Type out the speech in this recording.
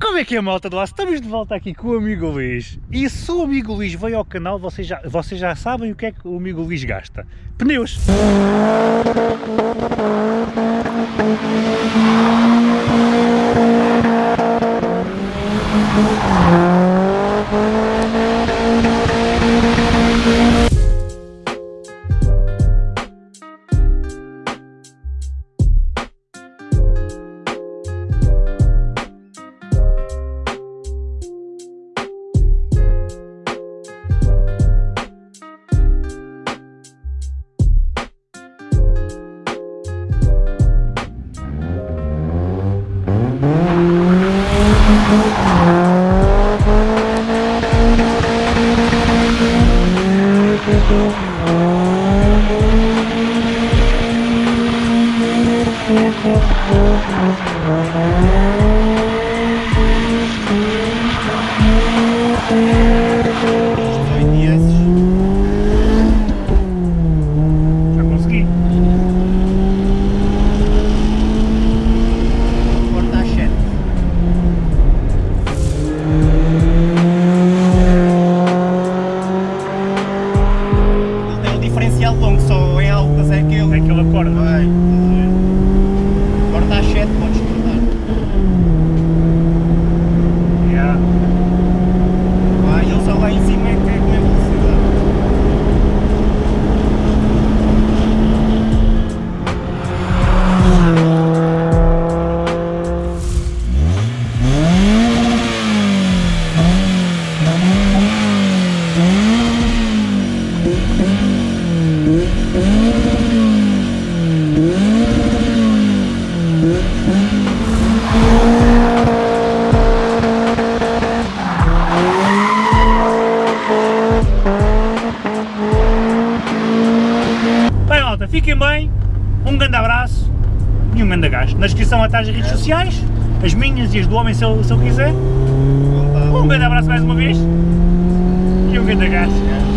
Como é que é malta do lado? Estamos de volta aqui com o amigo Luís e se o amigo Luís veio ao canal vocês já, vocês já sabem o que é que o amigo Luís gasta. Pneus! Já longo, só em altas é que ele. É que ele acorda. Malta, fiquem bem, um grande abraço e um grande gasto. Na descrição atrás as redes sociais, as minhas e as do homem se ele, se ele quiser. Um grande abraço mais uma vez e um grande gasto.